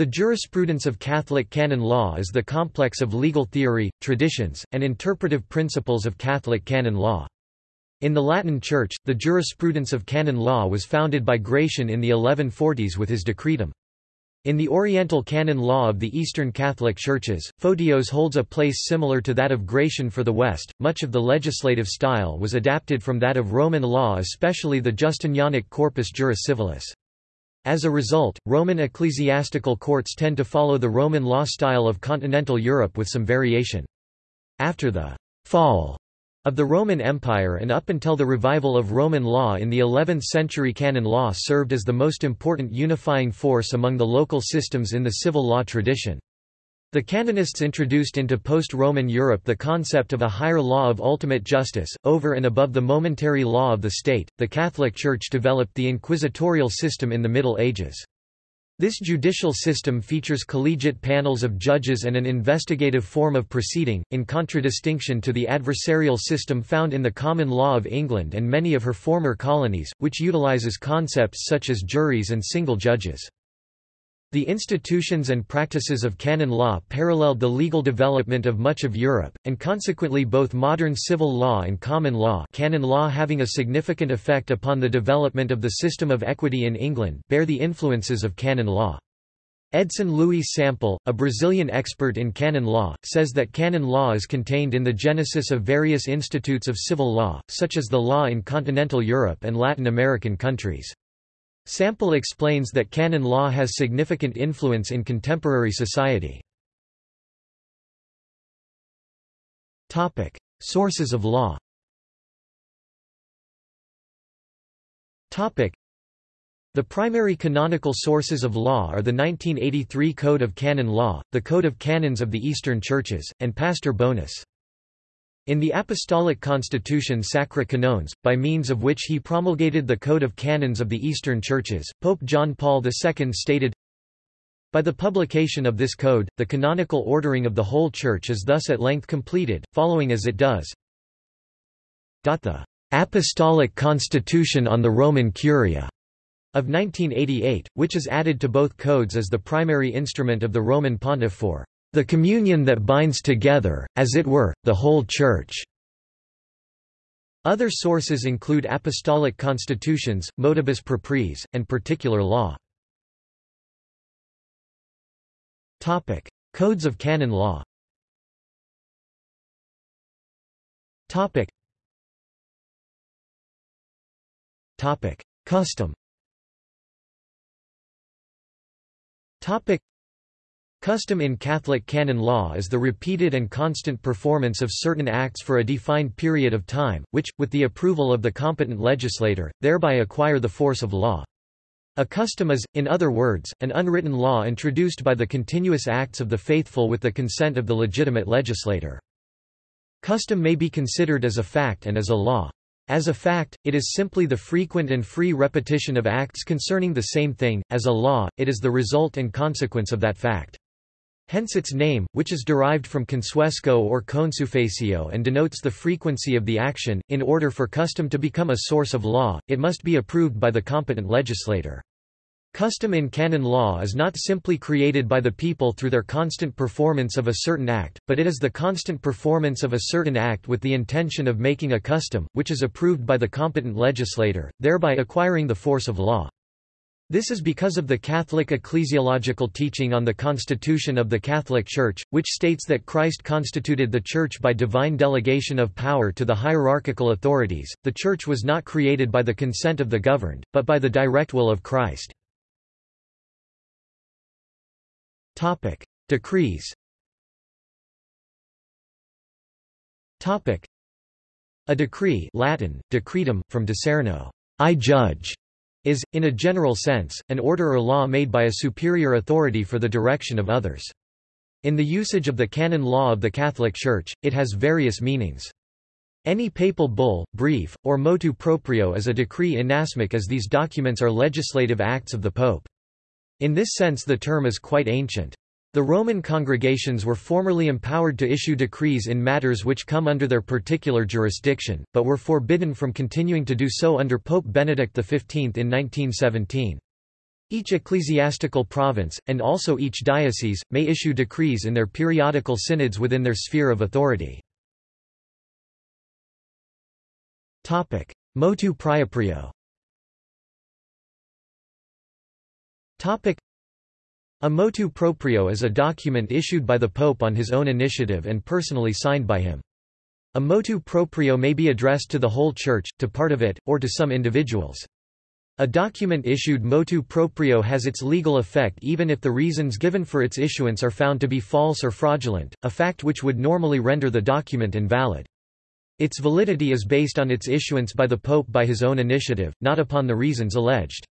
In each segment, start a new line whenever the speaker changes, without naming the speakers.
The jurisprudence of Catholic canon law is the complex of legal theory, traditions, and interpretive principles of Catholic canon law. In the Latin Church, the jurisprudence of canon law was founded by Gratian in the 1140s with his Decretum. In the Oriental canon law of the Eastern Catholic Churches, Photios holds a place similar to that of Gratian for the West. Much of the legislative style was adapted from that of Roman law, especially the Justinianic corpus juris civilis. As a result, Roman ecclesiastical courts tend to follow the Roman law style of continental Europe with some variation. After the fall of the Roman Empire and up until the revival of Roman law in the 11th century canon law served as the most important unifying force among the local systems in the civil law tradition. The canonists introduced into post-Roman Europe the concept of a higher law of ultimate justice, over and above the momentary law of the state. The Catholic Church developed the inquisitorial system in the Middle Ages. This judicial system features collegiate panels of judges and an investigative form of proceeding, in contradistinction to the adversarial system found in the common law of England and many of her former colonies, which utilizes concepts such as juries and single judges. The institutions and practices of canon law paralleled the legal development of much of Europe, and consequently both modern civil law and common law canon law having a significant effect upon the development of the system of equity in England bear the influences of canon law. Edson Luis Sampel, a Brazilian expert in canon law, says that canon law is contained in the genesis of various institutes of civil law, such as the law in continental Europe and Latin American countries. Sampel explains that canon law has significant influence in contemporary society. Sources of law the primary canonical sources of law are the 1983 Code of Canon Law, the Code of Canons of the Eastern Churches, and Pastor Bonus. In the Apostolic Constitution Sacri Canones, by means of which he promulgated the Code of Canons of the Eastern Churches, Pope John Paul II stated, By the publication of this code, the canonical ordering of the whole Church is thus at length completed, following as it does. The Apostolic Constitution on the Roman Curia of 1988, which is added to both codes as the primary instrument of the Roman Pontiff for the communion that binds together, as it were, the whole Church. Other sources include apostolic constitutions, motibus propriis, and particular law. Topic: Codes of canon law. Topic. Topic: Custom. Topic: Custom in Catholic canon law is the repeated and constant performance of certain acts for a defined period of time, which, with the approval of the competent legislator, thereby acquire the force of law. A custom is, in other words, an unwritten law introduced by the continuous acts of the faithful with the consent of the legitimate legislator. Custom may be considered as a fact and as a law. As a fact, it is simply the frequent and free repetition of acts concerning the same thing, as a law, it is the result and consequence of that fact. Hence its name, which is derived from consuesco or consuefacio and denotes the frequency of the action. In order for custom to become a source of law, it must be approved by the competent legislator. Custom in canon law is not simply created by the people through their constant performance of a certain act, but it is the constant performance of a certain act with the intention of making a custom, which is approved by the competent legislator, thereby acquiring the force of law. This is because of the Catholic ecclesiological teaching on the constitution of the Catholic Church, which states that Christ constituted the Church by divine delegation of power to the hierarchical authorities. The Church was not created by the consent of the governed, but by the direct will of Christ. Topic: Decrees. Topic: A decree, Latin: decretum, from decerno, I judge is, in a general sense, an order or law made by a superior authority for the direction of others. In the usage of the canon law of the Catholic Church, it has various meanings. Any papal bull, brief, or motu proprio is a decree inasmuch as these documents are legislative acts of the pope. In this sense the term is quite ancient. The Roman congregations were formerly empowered to issue decrees in matters which come under their particular jurisdiction, but were forbidden from continuing to do so under Pope Benedict XV in 1917. Each ecclesiastical province, and also each diocese, may issue decrees in their periodical synods within their sphere of authority. Motu proprio a motu proprio is a document issued by the Pope on his own initiative and personally signed by him. A motu proprio may be addressed to the whole Church, to part of it, or to some individuals. A document issued motu proprio has its legal effect even if the reasons given for its issuance are found to be false or fraudulent, a fact which would normally render the document invalid. Its validity is based on its issuance by the Pope by his own initiative, not upon the reasons alleged.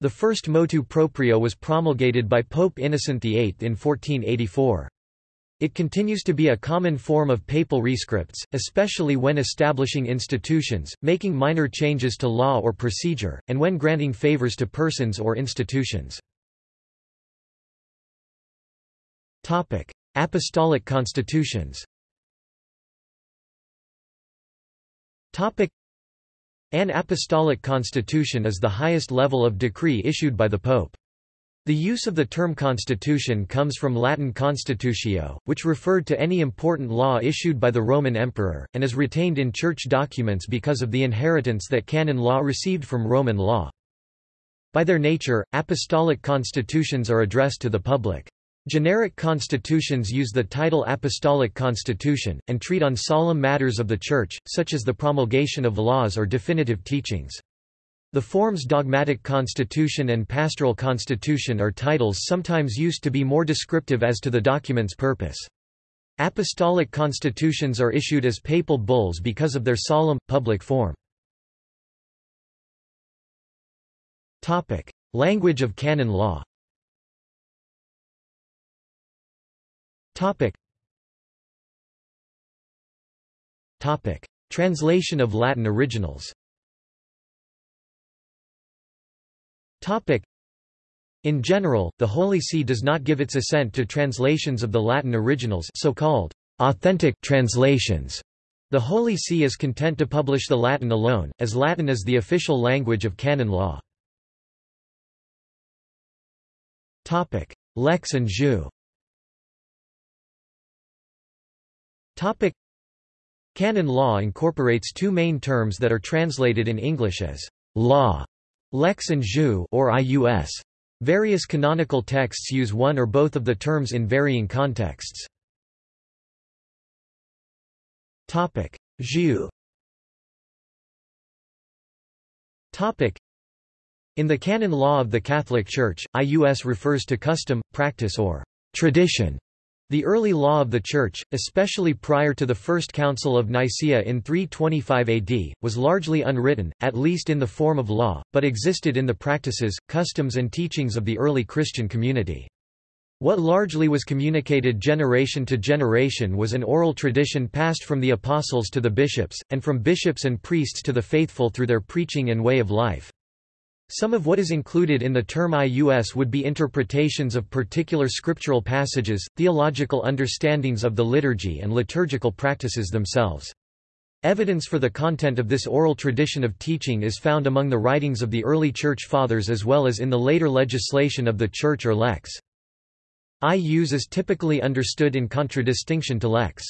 The first motu proprio was promulgated by Pope Innocent VIII in 1484. It continues to be a common form of papal rescripts, especially when establishing institutions, making minor changes to law or procedure, and when granting favors to persons or institutions. Apostolic constitutions An apostolic constitution is the highest level of decree issued by the Pope. The use of the term constitution comes from Latin constitutio, which referred to any important law issued by the Roman emperor, and is retained in church documents because of the inheritance that canon law received from Roman law. By their nature, apostolic constitutions are addressed to the public. Generic constitutions use the title apostolic constitution, and treat on solemn matters of the Church, such as the promulgation of laws or definitive teachings. The forms dogmatic constitution and pastoral constitution are titles sometimes used to be more descriptive as to the document's purpose. Apostolic constitutions are issued as papal bulls because of their solemn, public form. Language of canon law Translation of Latin originals. In general, the Holy See does not give its assent to translations of the Latin originals so-called authentic translations. The Holy See is content to publish the Latin alone, as Latin is the official language of canon law. Lex and jus Canon law incorporates two main terms that are translated in English as law Lex and jus or IUS. Various canonical texts use one or both of the terms in varying contexts. Topic: Jus. Topic: In the canon law of the Catholic Church, IUS refers to custom, practice or tradition the early law of the Church, especially prior to the First Council of Nicaea in 325 AD, was largely unwritten, at least in the form of law, but existed in the practices, customs and teachings of the early Christian community. What largely was communicated generation to generation was an oral tradition passed from the apostles to the bishops, and from bishops and priests to the faithful through their preaching and way of life. Some of what is included in the term IUS would be interpretations of particular scriptural passages, theological understandings of the liturgy and liturgical practices themselves. Evidence for the content of this oral tradition of teaching is found among the writings of the early Church Fathers as well as in the later legislation of the Church or lex. IUS is typically understood in contradistinction to lex.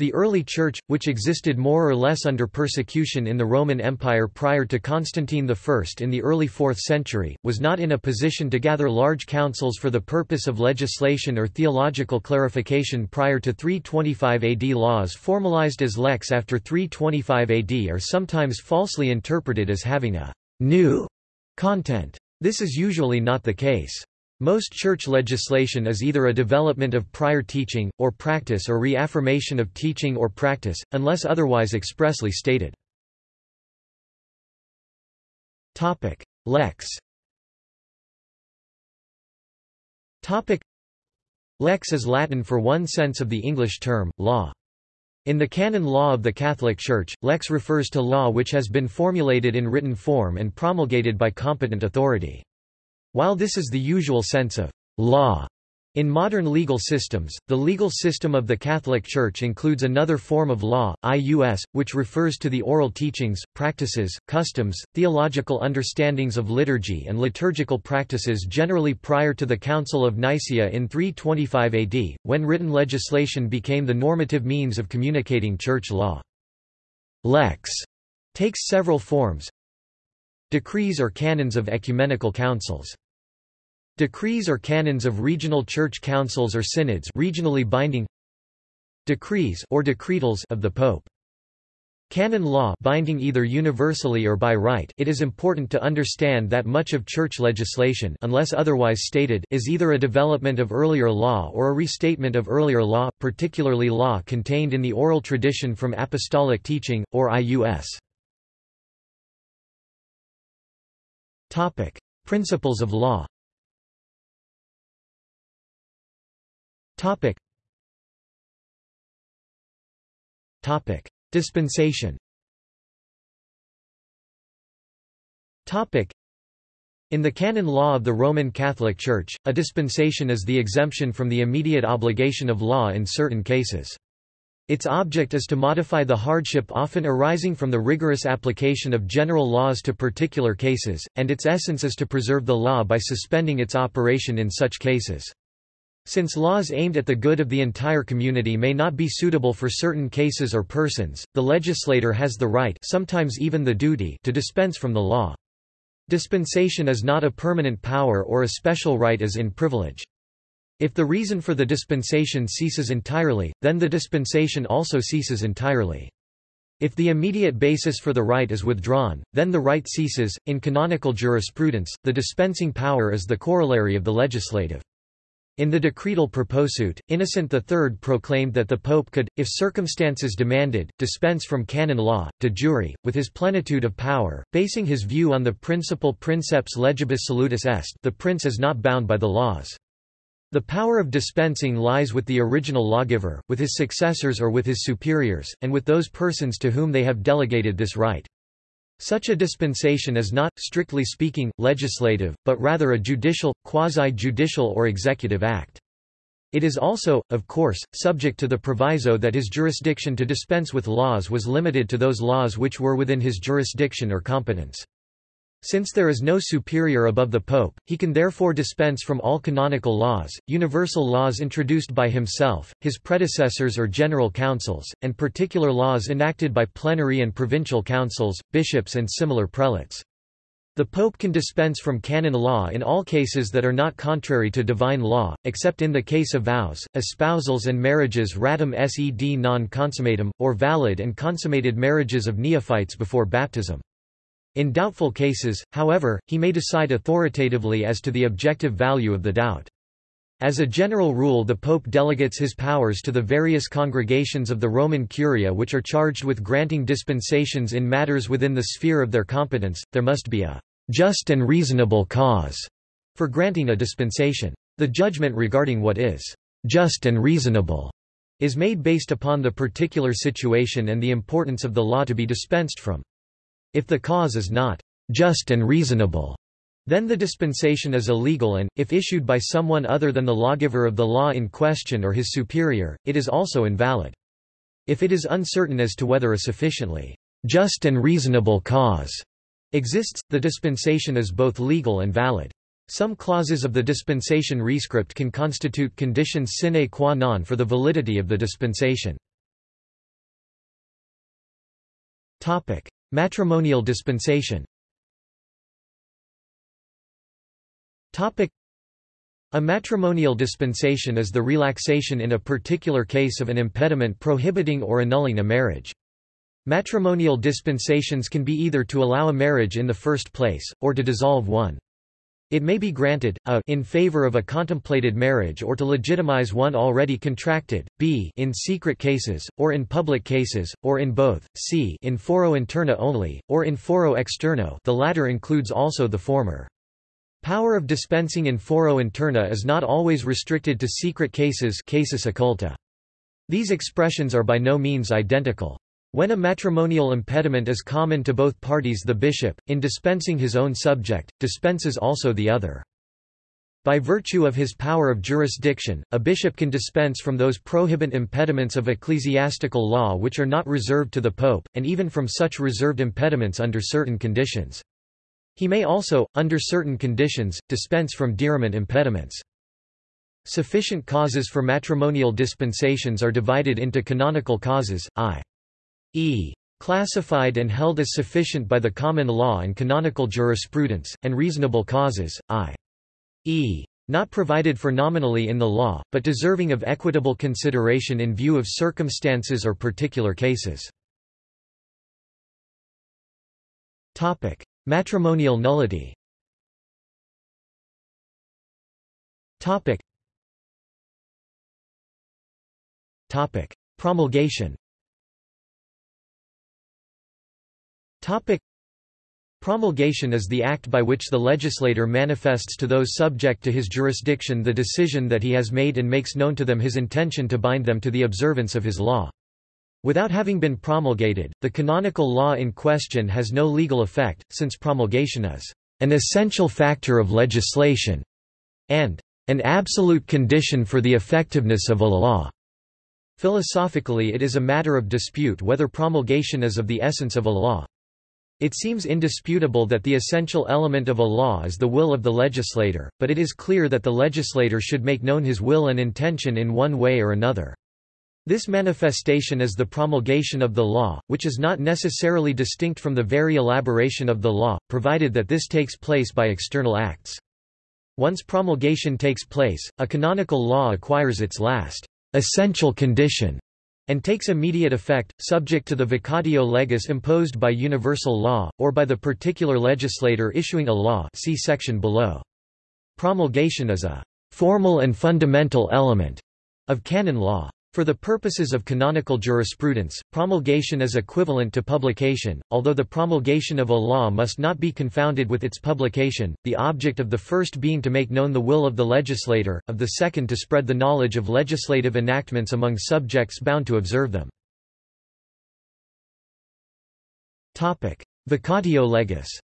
The early Church, which existed more or less under persecution in the Roman Empire prior to Constantine I in the early 4th century, was not in a position to gather large councils for the purpose of legislation or theological clarification prior to 325 AD. Laws formalized as lex after 325 AD are sometimes falsely interpreted as having a new content. This is usually not the case. Most church legislation is either a development of prior teaching, or practice or reaffirmation of teaching or practice, unless otherwise expressly stated. Lex Lex is Latin for one sense of the English term, law. In the canon law of the Catholic Church, lex refers to law which has been formulated in written form and promulgated by competent authority. While this is the usual sense of law In modern legal systems, the legal system of the Catholic Church includes another form of law, ius, which refers to the oral teachings, practices, customs, theological understandings of liturgy and liturgical practices generally prior to the Council of Nicaea in 325 AD, when written legislation became the normative means of communicating church law. Lex takes several forms. Decrees or canons of ecumenical councils. Decrees or canons of regional church councils or synods regionally binding Decrees or decretals of the Pope Canon law binding either universally or by right it is important to understand that much of church legislation unless otherwise stated is either a development of earlier law or a restatement of earlier law, particularly law contained in the oral tradition from apostolic teaching, or IUS. Principles of law Topic. Topic. Dispensation Topic. In the canon law of the Roman Catholic Church, a dispensation is the exemption from the immediate obligation of law in certain cases. Its object is to modify the hardship often arising from the rigorous application of general laws to particular cases, and its essence is to preserve the law by suspending its operation in such cases. Since laws aimed at the good of the entire community may not be suitable for certain cases or persons, the legislator has the right sometimes even the duty to dispense from the law. Dispensation is not a permanent power or a special right as in privilege. If the reason for the dispensation ceases entirely, then the dispensation also ceases entirely. If the immediate basis for the right is withdrawn, then the right ceases. In canonical jurisprudence, the dispensing power is the corollary of the legislative. In the decretal Proposuit, Innocent III proclaimed that the Pope could, if circumstances demanded, dispense from canon law, de jure, with his plenitude of power, basing his view on the principle princeps legibus solutus est the prince is not bound by the laws. The power of dispensing lies with the original lawgiver, with his successors or with his superiors, and with those persons to whom they have delegated this right. Such a dispensation is not, strictly speaking, legislative, but rather a judicial, quasi-judicial or executive act. It is also, of course, subject to the proviso that his jurisdiction to dispense with laws was limited to those laws which were within his jurisdiction or competence. Since there is no superior above the pope, he can therefore dispense from all canonical laws, universal laws introduced by himself, his predecessors or general councils, and particular laws enacted by plenary and provincial councils, bishops and similar prelates. The Pope can dispense from canon law in all cases that are not contrary to divine law, except in the case of vows, espousals and marriages ratum sed non consummatum, or valid and consummated marriages of neophytes before baptism. In doubtful cases, however, he may decide authoritatively as to the objective value of the doubt. As a general rule the Pope delegates his powers to the various congregations of the Roman Curia which are charged with granting dispensations in matters within the sphere of their competence, there must be a just and reasonable cause for granting a dispensation. The judgment regarding what is just and reasonable is made based upon the particular situation and the importance of the law to be dispensed from. If the cause is not just and reasonable, then the dispensation is illegal and, if issued by someone other than the lawgiver of the law in question or his superior, it is also invalid. If it is uncertain as to whether a sufficiently just and reasonable cause exists, the dispensation is both legal and valid. Some clauses of the dispensation rescript can constitute conditions sine qua non for the validity of the dispensation. Matrimonial dispensation a matrimonial dispensation is the relaxation in a particular case of an impediment prohibiting or annulling a marriage. Matrimonial dispensations can be either to allow a marriage in the first place, or to dissolve one. It may be granted, a in favor of a contemplated marriage or to legitimize one already contracted, b in secret cases, or in public cases, or in both, c in foro interno only, or in foro externo the latter includes also the former. Power of dispensing in foro interno is not always restricted to secret cases casus occulti. These expressions are by no means identical. When a matrimonial impediment is common to both parties the bishop, in dispensing his own subject, dispenses also the other. By virtue of his power of jurisdiction, a bishop can dispense from those prohibant impediments of ecclesiastical law which are not reserved to the pope, and even from such reserved impediments under certain conditions. He may also, under certain conditions, dispense from diriment impediments. Sufficient causes for matrimonial dispensations are divided into canonical causes, i.e. classified and held as sufficient by the common law and canonical jurisprudence, and reasonable causes, i e. Not provided for nominally in the law, but deserving of equitable consideration in view of circumstances or particular cases. Topic: Matrimonial nullity. Topic: Promulgation. Topic. Promulgation is the act by which the legislator manifests to those subject to his jurisdiction the decision that he has made and makes known to them his intention to bind them to the observance of his law. Without having been promulgated, the canonical law in question has no legal effect, since promulgation is an essential factor of legislation and an absolute condition for the effectiveness of a law. Philosophically it is a matter of dispute whether promulgation is of the essence of a law. It seems indisputable that the essential element of a law is the will of the legislator, but it is clear that the legislator should make known his will and intention in one way or another. This manifestation is the promulgation of the law, which is not necessarily distinct from the very elaboration of the law, provided that this takes place by external acts. Once promulgation takes place, a canonical law acquires its last essential condition and takes immediate effect, subject to the vacatio legis imposed by universal law, or by the particular legislator issuing a law see section below. Promulgation is a formal and fundamental element of canon law. For the purposes of canonical jurisprudence, promulgation is equivalent to publication, although the promulgation of a law must not be confounded with its publication, the object of the first being to make known the will of the legislator, of the second to spread the knowledge of legislative enactments among subjects bound to observe them. Vacatio legis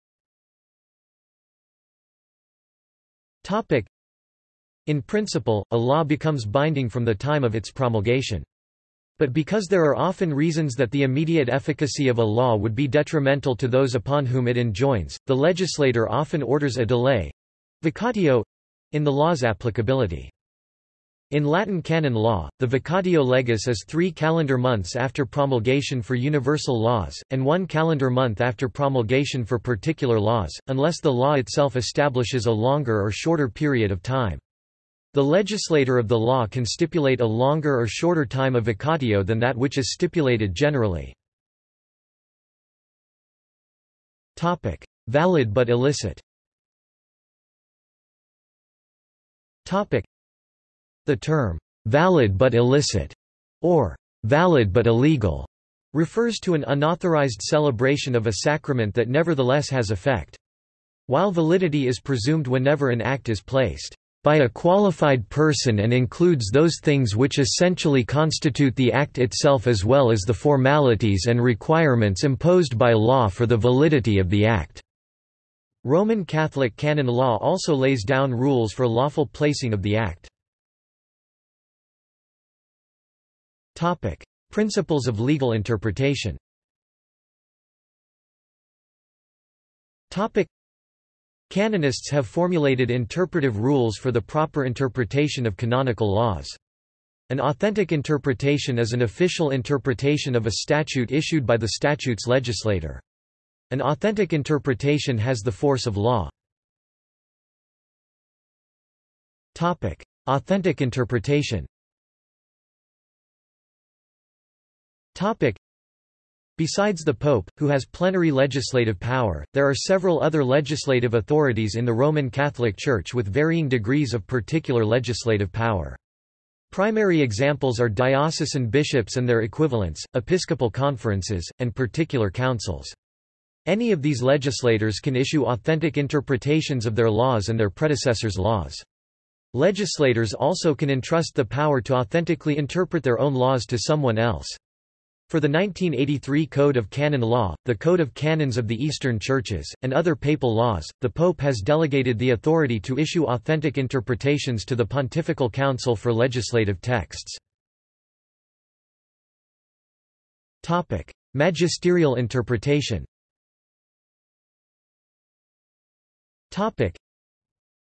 in principle, a law becomes binding from the time of its promulgation. But because there are often reasons that the immediate efficacy of a law would be detrimental to those upon whom it enjoins, the legislator often orders a delay—vacatio—in the law's applicability. In Latin canon law, the vacatio legis is three calendar months after promulgation for universal laws, and one calendar month after promulgation for particular laws, unless the law itself establishes a longer or shorter period of time. The legislator of the law can stipulate a longer or shorter time of vacatio than that which is stipulated generally. Valid but illicit The term, valid but illicit, or valid but illegal, refers to an unauthorized celebration of a sacrament that nevertheless has effect. While validity is presumed whenever an act is placed by a qualified person and includes those things which essentially constitute the act itself as well as the formalities and requirements imposed by law for the validity of the act. Roman Catholic canon law also lays down rules for lawful placing of the act. Principles of legal interpretation Canonists have formulated interpretive rules for the proper interpretation of canonical laws. An authentic interpretation is an official interpretation of a statute issued by the statute's legislator. An authentic interpretation has the force of law. Topic: Authentic interpretation Besides the Pope, who has plenary legislative power, there are several other legislative authorities in the Roman Catholic Church with varying degrees of particular legislative power. Primary examples are diocesan bishops and their equivalents, episcopal conferences, and particular councils. Any of these legislators can issue authentic interpretations of their laws and their predecessors' laws. Legislators also can entrust the power to authentically interpret their own laws to someone else. For the 1983 Code of Canon Law, the Code of Canons of the Eastern Churches, and other papal laws, the Pope has delegated the authority to issue authentic interpretations to the Pontifical Council for legislative texts. Magisterial interpretation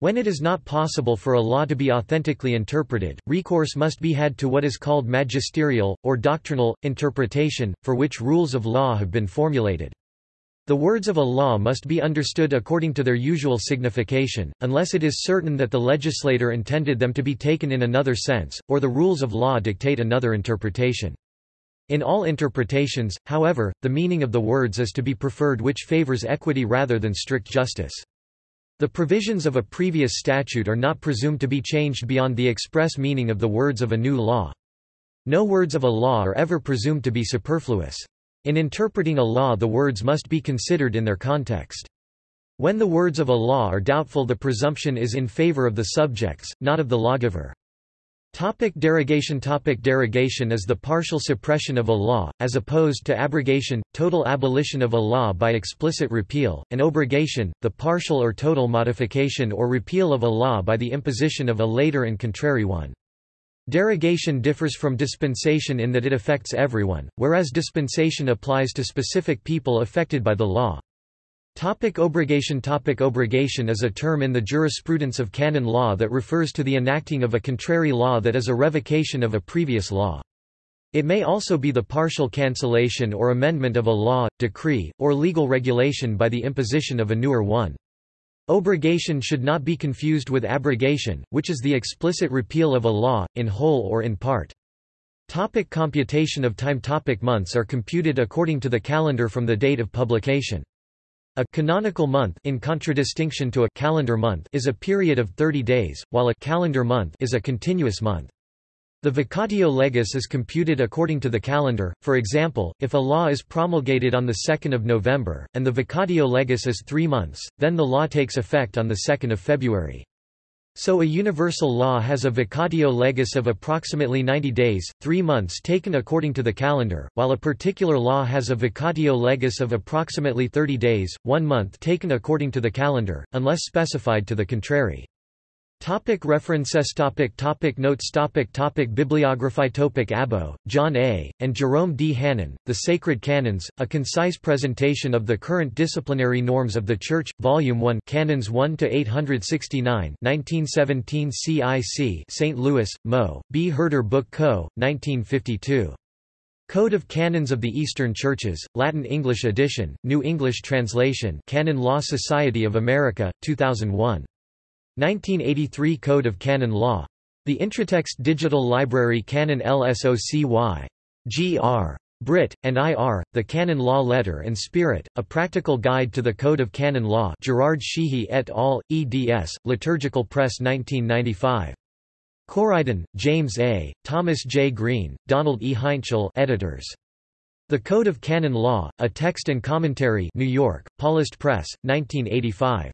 when it is not possible for a law to be authentically interpreted, recourse must be had to what is called magisterial, or doctrinal, interpretation, for which rules of law have been formulated. The words of a law must be understood according to their usual signification, unless it is certain that the legislator intended them to be taken in another sense, or the rules of law dictate another interpretation. In all interpretations, however, the meaning of the words is to be preferred which favors equity rather than strict justice. The provisions of a previous statute are not presumed to be changed beyond the express meaning of the words of a new law. No words of a law are ever presumed to be superfluous. In interpreting a law the words must be considered in their context. When the words of a law are doubtful the presumption is in favor of the subjects, not of the lawgiver. Topic derogation Topic Derogation is the partial suppression of a law, as opposed to abrogation, total abolition of a law by explicit repeal, and obrogation, the partial or total modification or repeal of a law by the imposition of a later and contrary one. Derogation differs from dispensation in that it affects everyone, whereas dispensation applies to specific people affected by the law. Topic obrogation Topic Obrogation is a term in the jurisprudence of canon law that refers to the enacting of a contrary law that is a revocation of a previous law. It may also be the partial cancellation or amendment of a law, decree, or legal regulation by the imposition of a newer one. Obrogation should not be confused with abrogation, which is the explicit repeal of a law, in whole or in part. Topic computation of time Topic Months are computed according to the calendar from the date of publication. A canonical month in contradistinction to a calendar month is a period of 30 days, while a calendar month is a continuous month. The vacatio legis is computed according to the calendar, for example, if a law is promulgated on 2 November, and the vacatio legis is three months, then the law takes effect on 2 February. So a universal law has a vacatio legis of approximately 90 days, three months taken according to the calendar, while a particular law has a vacatio legis of approximately 30 days, one month taken according to the calendar, unless specified to the contrary. Topic references topic topic Notes topic topic Bibliography topic Abbo, John A., and Jerome D. Hannon, The Sacred Canons, A Concise Presentation of the Current Disciplinary Norms of the Church, Volume 1 Canons 1–869 1917 CIC St. Louis, Mo., B. Herder Book Co., 1952. Code of Canons of the Eastern Churches, Latin-English edition, New English translation Canon Law Society of America, 2001. 1983 Code of Canon Law. The Intratext Digital Library Canon LSOCY. G.R. Britt, and I.R., The Canon Law Letter and Spirit, A Practical Guide to the Code of Canon Law Gerard Sheehy et al., eds., Liturgical Press 1995. Coriden, James A., Thomas J. Green, Donald E. Heintschel editors. The Code of Canon Law, A Text and Commentary New York, Paulist Press, 1985.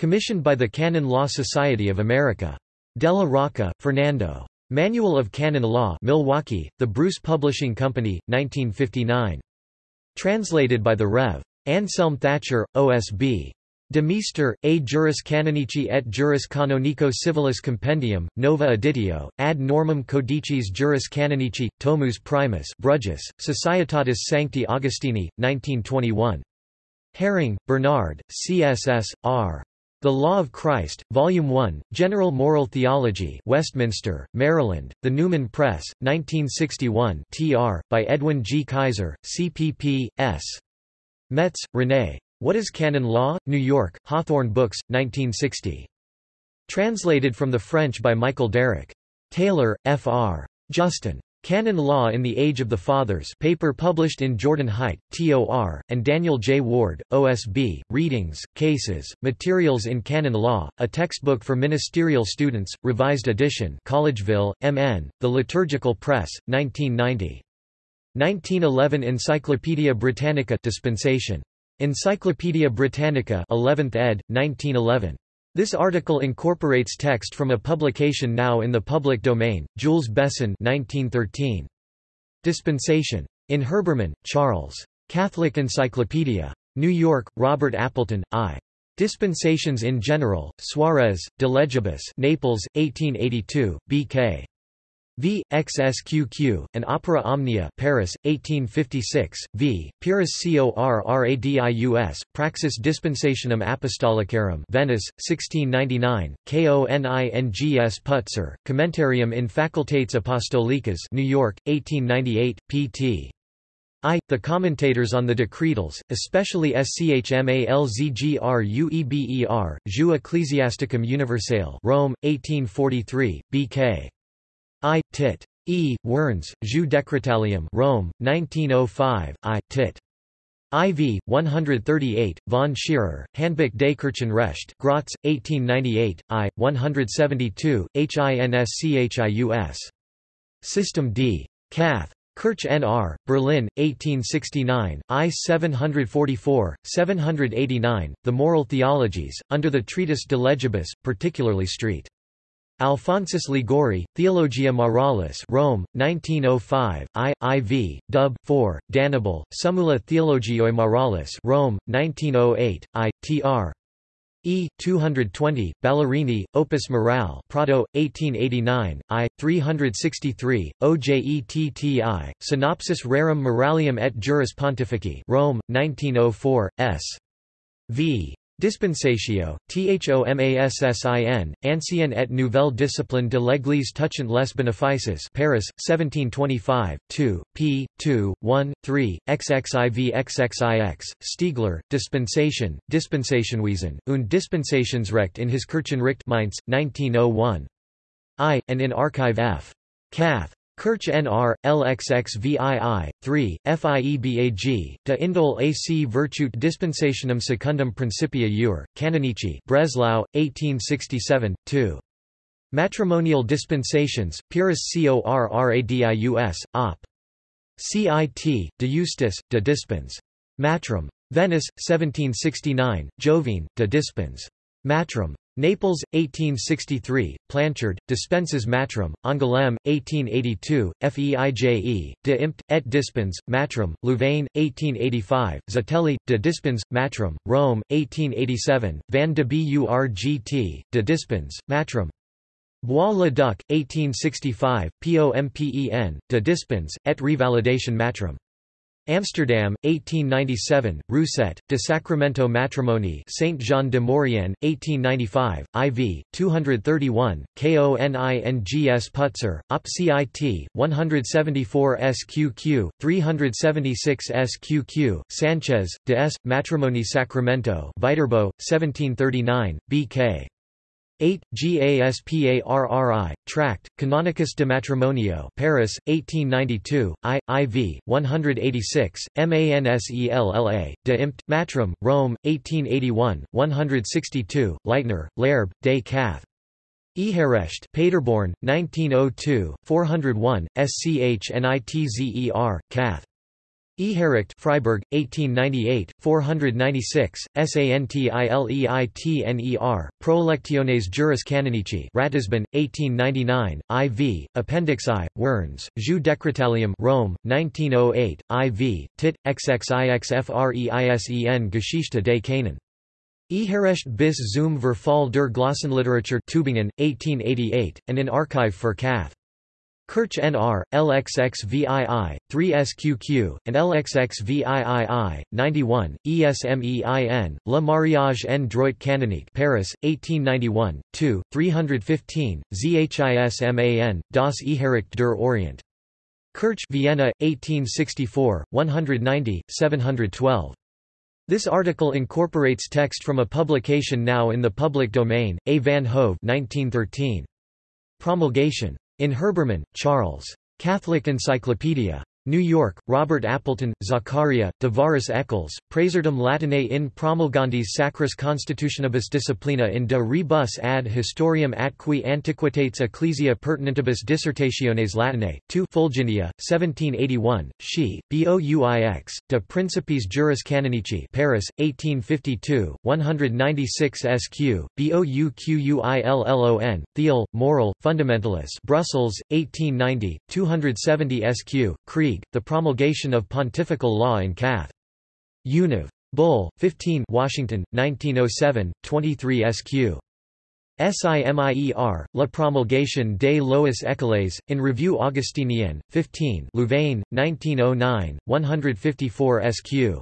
Commissioned by the Canon Law Society of America. Della Rocca, Fernando. Manual of Canon Law Milwaukee, The Bruce Publishing Company, 1959. Translated by the Rev. Anselm Thatcher, OSB. De Meester, A Juris Canonici et Juris Canonico Civilis Compendium, Nova Editio, ad normam codicis Juris Canonici, Tomus Primus Bruges, Societatis Sancti Augustini, 1921. Häring, Bernard, CSS, R. The Law of Christ, Volume 1, General Moral Theology Westminster, Maryland, The Newman Press, 1961 tr. by Edwin G. Kaiser, CPP, S. Metz, René. What is Canon Law? New York, Hawthorne Books, 1960. Translated from the French by Michael Derrick. Taylor, F.R. Justin. Canon Law in the Age of the Fathers paper published in Jordan Hite, TOR, and Daniel J. Ward, OSB, Readings, Cases, Materials in Canon Law, a textbook for ministerial students, revised edition Collegeville, MN, The Liturgical Press, 1990. 1911 Encyclopædia Britannica dispensation. Encyclopædia Britannica 11th ed., 1911. This article incorporates text from a publication now in the public domain, Jules Besson 1913. Dispensation. In Herbermann, Charles. Catholic Encyclopedia. New York, Robert Appleton, I. Dispensations in General, Suarez, De Legibus Naples, 1882, B.K. V. XSQQ, and Opera Omnia Paris, 1856, v. Pyrrhus Corradius, Praxis Dispensationum Apostolicarum Venice, 1699, Konings Putzer, Commentarium in Facultates Apostolicas New York, 1898, pt. I. The commentators on the decretals, especially Schmalzgrueber, Jus Ecclesiasticum Universale Rome, 1843, B.K. I. Tit. E. Wernz, Jus Decretalium Rome, 1905, I. Tit. IV, 138, von Scherer, Handbuch des Kirchenrecht Graz, 1898, I. 172, HINSCHIUS. System D. Cath. Kirch N.R., Berlin, 1869, I 744, 789, The Moral Theologies, under the treatise De Legibus, particularly St. Alphonsus Liguori, Theologia Moralis Rome, 1905, I, IV, Dub. 4, D'Annibale, Summula Theologiae Moralis Rome, 1908, I, Tr. E. 220, Ballerini, Opus Morale Prato, 1889, I. 363, OJETTI, Synopsis Rerum Moralium et Juris Pontifici Rome, 1904, S. V. Dispensatio, Thomassin, Ancienne et Nouvelle Discipline de l'Église touchant les bénéfices Paris, 1725, 2, p. 2, 1, 3, XXIV XXIX, Stiegler, Dispensation, Dispensationwesen, und Dispensationsrecht in his Kirchenricht Mainz, 1901. I, and in Archive F. Cath. Kirch NR, LXXVII, 3, FIEBAG, de Indol AC Virtute Dispensationum Secundum Principia Ur, Canonici Breslau, 1867, 2. Matrimonial Dispensations, Pyrrhus Corradius, Op. CIT, de Justis, de Dispens. Matrim. Venice, 1769, Jovine, de Dispens. Matrim. Naples, 1863, Planchard, Dispenses Matrum, Angoulême, 1882, Feije, de Impt, et Dispens, Matrum, Louvain, 1885, Zatelli, de Dispens, Matrum, Rome, 1887, Van de Burgt, de Dispens, Matrum. Bois-le-Duc, 1865, POMPEN, de Dispens, et Revalidation Matrim. Amsterdam, 1897, Rousset, de Sacramento Matrimony Saint Jean de Maurienne, 1895, IV, 231, KONINGS Putzer, OPCIT, 174 SQQ, 376 SQQ, Sanchez, de S. Matrimony Sacramento Viterbo, 1739, BK. 8. GASPARRI, Tract, Canonicus de Matrimonio Paris, 1892, I, IV, 186, MANSELLA, de Impt, Matrim, Rome, 1881, 162, Leitner, Laerb, de Cath. Eherecht Paderborn, 1902, 401, SCHNITZER, Cath. Ehericht Freiburg, 1898, 496, Santileitner, Prolectiones Juris Canonici Ratisbon, 1899, IV, Appendix I, Wernz, Jus Decretalium Rome, 1908, IV, Tit, XXIXFREISEN Geschichte des Kanon. Eherecht bis zum Verfall der Glossenliteratur Tübingen, 1888, and in Archive für Cath. Kirch NR, LXXVII, 3SQQ, and LXXVIII, 91, ESMEIN, Le Mariage en droit canonique Paris, 1891, 2, 315, ZHISMAN, Das Ehericht der Orient. Kirch Vienna, 1864, 190, 712. This article incorporates text from a publication now in the public domain, A. van Hove 1913. Promulgation in Herbermann, Charles. Catholic Encyclopedia. New York, Robert Appleton, Zachariah, Devaris Eccles, Praeserdum Latinae in promulgandis Sacris Constitutionibus Disciplina in de rebus ad historiam atqui antiquitates ecclesia pertinentibus dissertationes Latinae, 2 Fulginia, 1781, She, Bouix, de Principis Juris Canonici Paris, 1852, 196 SQ, Bouquillon, Thiel, Moral, Fundamentalis Brussels, 1890, 270 SQ, Cree League, the promulgation of pontifical law in Cath. Univ. Bull, 15 Washington, 1907, 23 sq. SIMIER, La promulgation des lois écoles, in Revue Augustinienne, 15 Louvain, 1909, 154 sq.